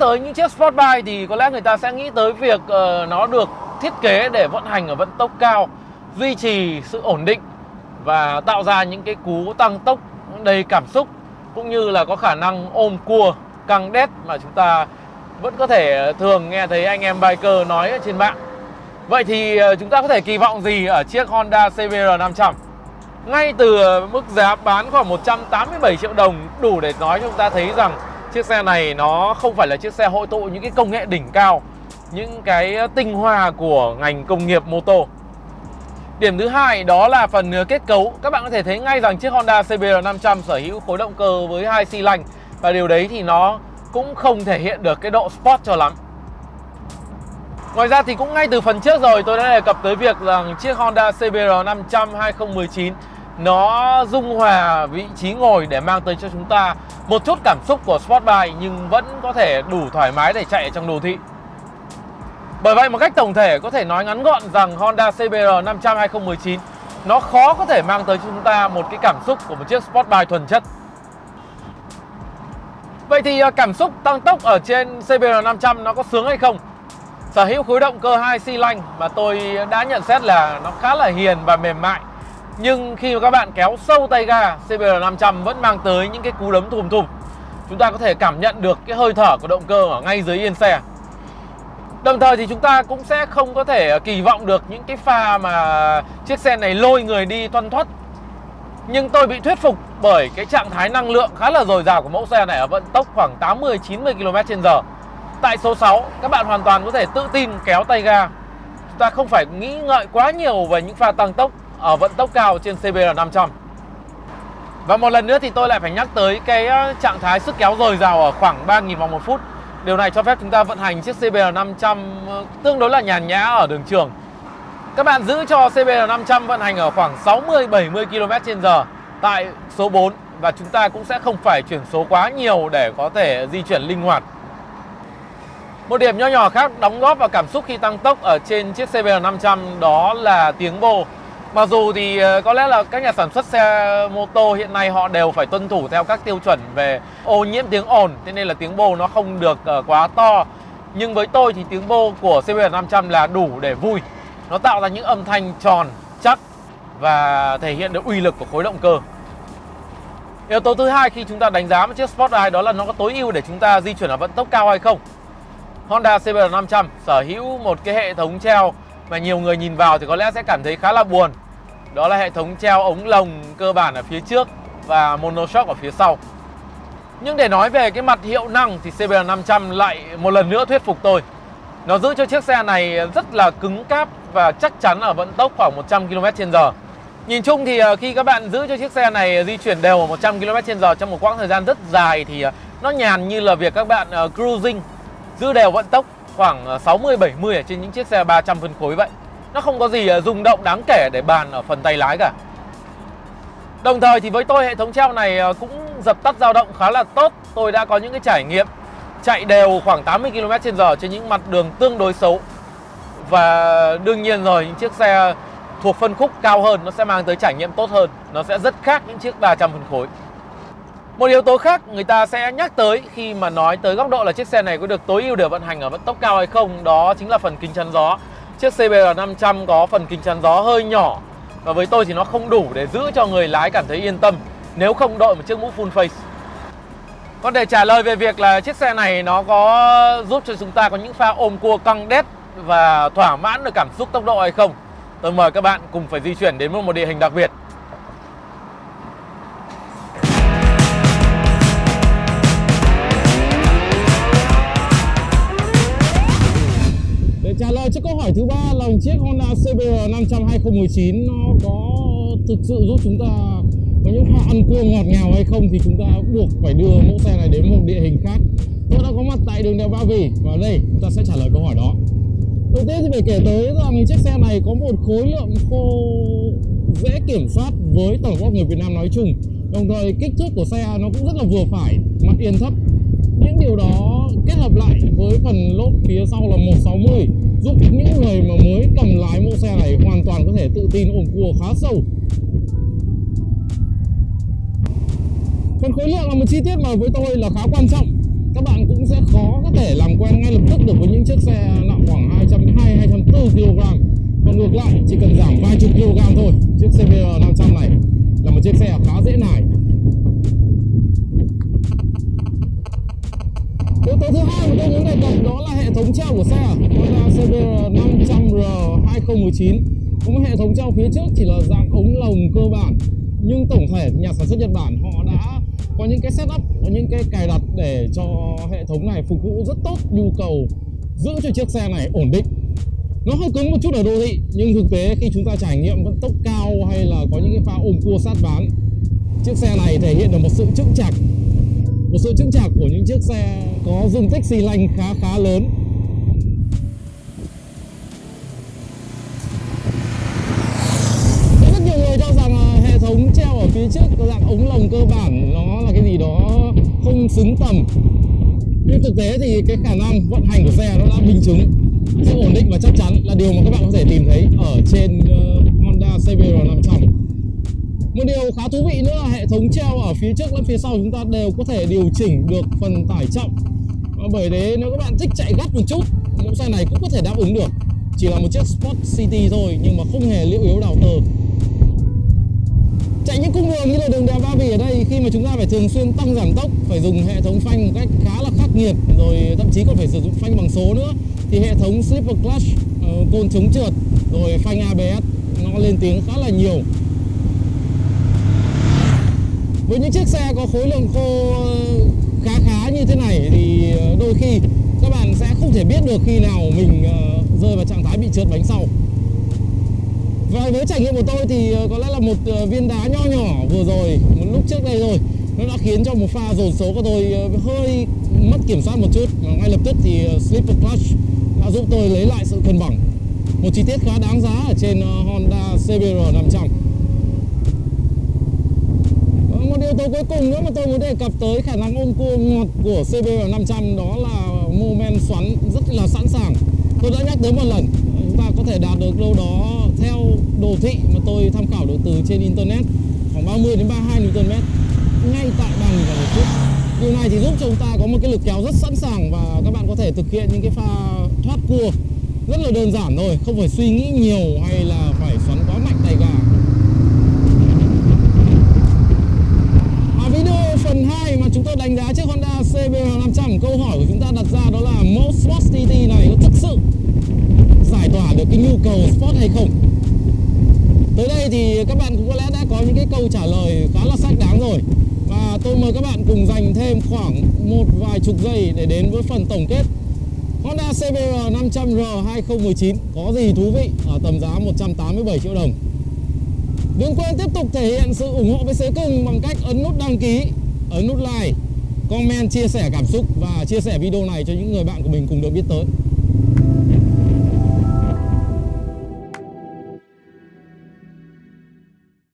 tới những chiếc sport bike thì có lẽ người ta sẽ nghĩ tới việc uh, nó được thiết kế để vận hành ở vận tốc cao, duy trì sự ổn định và tạo ra những cái cú tăng tốc đầy cảm xúc cũng như là có khả năng ôm cua căng đét mà chúng ta vẫn có thể thường nghe thấy anh em biker nói ở trên mạng. Vậy thì ờ, chúng ta có thể kỳ vọng gì ở chiếc Honda CBR 500? Ngay từ mức giá bán khoảng 187 triệu đồng đủ để nói cho chúng ta thấy rằng chiếc xe này nó không phải là chiếc xe hội tụ những cái công nghệ đỉnh cao, những cái tinh hoa của ngành công nghiệp mô tô. Điểm thứ hai đó là phần kết cấu. Các bạn có thể thấy ngay rằng chiếc Honda CBR 500 sở hữu khối động cơ với hai xi lanh và điều đấy thì nó cũng không thể hiện được cái độ sport cho lắm. Ngoài ra thì cũng ngay từ phần trước rồi tôi đã đề cập tới việc rằng chiếc Honda CBR 500 2019 nó dung hòa vị trí ngồi để mang tới cho chúng ta một chút cảm xúc của sportbike nhưng vẫn có thể đủ thoải mái để chạy trong đô thị. Bởi vậy một cách tổng thể có thể nói ngắn gọn rằng Honda CBR 500 2019 nó khó có thể mang tới cho chúng ta một cái cảm xúc của một chiếc sportbike thuần chất. Vậy thì à, cảm xúc tăng tốc ở trên CBR 500 nó có sướng hay không? Sở hữu khối động cơ 2 xi lanh mà tôi đã nhận xét là nó khá là hiền và mềm mại. Nhưng khi mà các bạn kéo sâu tay ga, CBR 500 vẫn mang tới những cái cú đấm thùm thùm. Chúng ta có thể cảm nhận được cái hơi thở của động cơ ở ngay dưới yên xe. Đồng thời thì chúng ta cũng sẽ không có thể ờ, kỳ vọng được những cái pha mà chiếc xe này lôi người đi thoăn thoắt. Nhưng tôi bị thuyết phục bởi cái trạng thái năng lượng khá là dồi dào của mẫu xe này ở vận tốc khoảng 80-90 km h Tại số 6, các bạn hoàn toàn có thể tự tin kéo tay ga. Chúng ta không phải nghĩ ngợi quá nhiều về những pha tăng tốc ở vận tốc cao trên CBR 500. Và một lần nữa thì tôi lại phải nhắc tới cái ờ, trạng thái sức kéo dồi dào ở khoảng 3.000 vòng một phút. Điều này cho phép chúng ta vận hành chiếc CBR 500 ờ, tương đối là nhàn nhã ở đường trường. Các bạn giữ cho CBR 500 vận hành ở khoảng 60-70 km/h tại số 4 và chúng ta cũng sẽ không phải chuyển số quá nhiều để có thể di chuyển linh hoạt. Một điểm nho nhỏ khác đóng góp vào cảm xúc khi tăng tốc ở trên chiếc CBR 500 đó là tiếng bô. Mặc dù thì ờ, có lẽ là các nhà sản xuất xe mô tô hiện nay họ đều phải tuân thủ theo các tiêu chuẩn về ô nhiễm tiếng ồn Thế nên là tiếng bô nó không được ờ, quá to. Nhưng với tôi thì tiếng bô của CBR 500 là đủ để vui. Nó tạo ra những âm thanh tròn, chắc và thể hiện được uy lực của khối động cơ. Yếu tố thứ hai khi chúng ta đánh giá một chiếc Sportline đó là nó có tối ưu để chúng ta di chuyển ở vận tốc cao hay không? Honda CBR 500 sở hữu một cái hệ thống treo mà nhiều người nhìn vào thì có lẽ sẽ cảm thấy khá là buồn. Đó là hệ thống treo ống lồng cơ bản ở phía trước và monoshock ở phía sau. Nhưng để nói về cái mặt hiệu năng thì CBR 500 lại một lần nữa thuyết phục tôi. Nó giữ cho chiếc xe này rất là cứng cáp và chắc chắn ở vận tốc khoảng 100 km/h. Nhìn chung thì ờ, khi các bạn giữ cho chiếc xe này di chuyển đều ở 100 km/h trong một quãng thời gian rất dài thì ờ, nó nhàn như là việc các bạn ờ, cruising, giữ đều vận tốc khoảng ờ, 60 70 ở trên những chiếc xe 300 phân khối vậy. Nó không có gì ờ, rung động đáng kể để bàn ở phần tay lái cả. Đồng thời thì với tôi, hệ thống treo này ờ, cũng dập tắt dao động khá là tốt. Tôi đã có những cái trải nghiệm chạy đều khoảng 80 km/h trên những mặt đường tương đối xấu. Và đương nhiên rồi, những chiếc xe thuộc phân khúc cao hơn nó sẽ mang tới trải nghiệm tốt hơn. Nó sẽ rất khác những chiếc 300 phân khối. Một yếu tố khác người ta sẽ nhắc tới khi mà nói tới góc độ là chiếc xe này có được tối ưu để vận hành ở vận tốc cao hay không, Đó chính là phần kính chắn gió. Chiếc CBR 500 có phần kính chắn gió hơi nhỏ Và với tôi thì nó không đủ để giữ cho người lái cảm thấy yên tâm, Nếu không đội một chiếc mũ full face. Còn để trả lời về việc là chiếc xe này nó có giúp cho chúng ta có những pha ôm cua căng đét Và thỏa mãn được cảm xúc tốc độ hay không, Tôi mời các bạn cùng phải di chuyển đến một địa hình đặc biệt. Hỏi thứ ba là chiếc Honda CBR 500 2019 nó có thực sự giúp chúng ta có những pha ăn cua ngọt ngào hay không thì chúng ta buộc phải đưa mẫu xe này đến một địa hình khác. Tôi đã có mặt tại đường đèo Ba Vì và đây chúng ta sẽ trả lời câu hỏi đó. Đầu tiên thì phải kể tới rằng chiếc xe này có một khối lượng khô dễ kiểm soát với tổng góp người Việt Nam nói chung. Đồng thời kích thước của xe nó cũng rất là vừa phải, mặt yên thấp. Những điều đó kết hợp lại với phần lốp phía sau là 160 giúp những người mà mới cầm lái mẫu xe này hoàn toàn có thể tự tin ôm cua khá sâu. Phần khối lượng là một chi tiết mà với tôi là khá quan trọng. Các bạn cũng sẽ khó có thể làm quen ngay lập tức được với những chiếc xe nặng khoảng 220 204 kg. Còn ngược lại, chỉ cần giảm vài chục kg thôi. Chiếc CBR 500 này là một chiếc xe khá dễ nải. Yếu tố thứ hai mà tôi muốn đề cập đó là hệ thống treo của xe. CBR 500R 2019 có một hệ thống treo phía trước chỉ là dạng ống lồng cơ bản, nhưng tổng thể nhà sản xuất Nhật Bản họ đã có những cái setup, có những cái cài đặt để cho hệ thống này phục vụ rất tốt nhu cầu, giữ cho chiếc xe này ổn định. Nó hơi cứng một chút ở đô thị, nhưng thực tế khi chúng ta trải nghiệm vận tốc cao hay là có những cái pha ôm cua sát ván, chiếc xe này thể hiện được một sự chững chạc. Một sự chững chạc của những chiếc xe có dung tích xi lanh khá khá lớn rất nhiều người cho rằng hệ thống treo ở phía trước có dạng ống lồng cơ bản nó là cái gì đó không xứng tầm. Nhưng thực tế thì cái khả năng vận hành của xe nó đã minh chứng sự ổn định và chắc chắn là điều mà các bạn có thể tìm thấy ở trên uh, Honda CBR 500 một điều khá thú vị nữa là hệ thống treo ở phía trước lẫn phía sau chúng ta đều có thể điều chỉnh được phần tải trọng. Và bởi thế nếu các bạn thích chạy gắt một chút mẫu xe này cũng có thể đáp ứng được. Chỉ là một chiếc Sport City thôi nhưng mà không hề liệu yếu đào tờ những cung đường như là đường đèo Ba Vì ở đây khi mà chúng ta phải thường xuyên tăng giảm tốc phải dùng hệ thống phanh một cách khá là khắc nghiệt rồi thậm chí còn phải sử dụng phanh bằng số nữa thì hệ thống slipper clutch uh, côn chống trượt rồi phanh ABS nó lên tiếng khá là nhiều. Với những chiếc xe có khối lượng khô ờ, khá khá như thế này thì ờ, đôi khi các bạn sẽ không thể biết được khi nào mình rơi vào trạng thái bị trượt bánh sau và với trải nghiệm của tôi thì ờ, có lẽ là một ờ, viên đá nho nhỏ vừa rồi, một lúc trước đây rồi, nó đã khiến cho một pha dồn số của tôi ờ, hơi mất kiểm soát một chút. Và ngay lập tức thì slipper clutch đã giúp tôi lấy lại sự cân bằng. Một chi tiết khá đáng giá ở trên Honda CBR 500 một yếu tố cuối cùng nữa mà tôi muốn đề cập tới khả năng ôm cua ngọt của CBR 500 đó là mô men xoắn rất là sẵn sàng. Tôi đã nhắc tới một lần, chúng ta có thể đạt được đâu đó theo đồ thị mà tôi tham khảo được từ trên internet khoảng 30 đến 32 Nm ngay tại bàn và một chút điều này thì giúp cho chúng ta có một cái lực kéo rất sẵn sàng và các bạn có thể thực hiện những cái pha thoát cua rất là đơn giản thôi không phải suy nghĩ nhiều hay là phải xoắn quá mạnh tay gà à, video phần 2 mà chúng tôi đánh giá chiếc Honda CBR 500 câu hỏi của chúng ta đặt ra đó là mẫu Sport TT này có thực sự giải tỏa được cái nhu cầu sport hay không? Tới đây thì các bạn cũng có lẽ đã có những cái câu trả lời khá là xác đáng rồi. Và tôi mời các bạn cùng dành thêm khoảng một vài chục giây để đến với phần tổng kết. Honda CBR 500R 2019 có gì thú vị ở tầm giá 187 triệu đồng. Đừng quên tiếp tục thể hiện sự ủng hộ với Xế Cưng bằng cách ấn nút đăng ký, ấn nút like, comment, chia sẻ cảm xúc và chia sẻ video này cho những người bạn của mình cùng được biết tới.